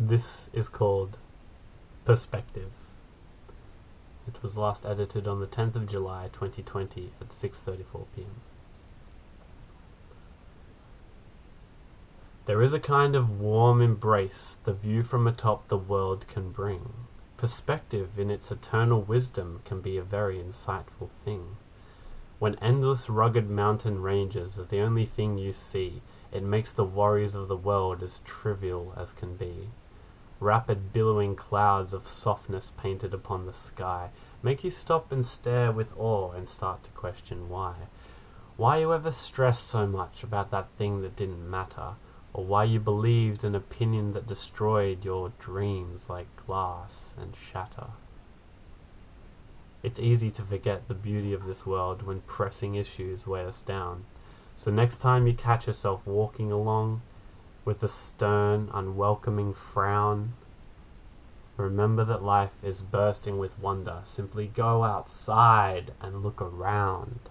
This is called Perspective. It was last edited on the 10th of July 2020 at 6:34 p.m. There is a kind of warm embrace the view from atop the world can bring. Perspective in its eternal wisdom can be a very insightful thing. When endless rugged mountain ranges are the only thing you see, it makes the worries of the world as trivial as can be. Rapid billowing clouds of softness painted upon the sky make you stop and stare with awe and start to question why. Why you ever stressed so much about that thing that didn't matter, or why you believed an opinion that destroyed your dreams like glass and shatter. It's easy to forget the beauty of this world when pressing issues weigh us down. So next time you catch yourself walking along with a stern, unwelcoming frown, remember that life is bursting with wonder. Simply go outside and look around.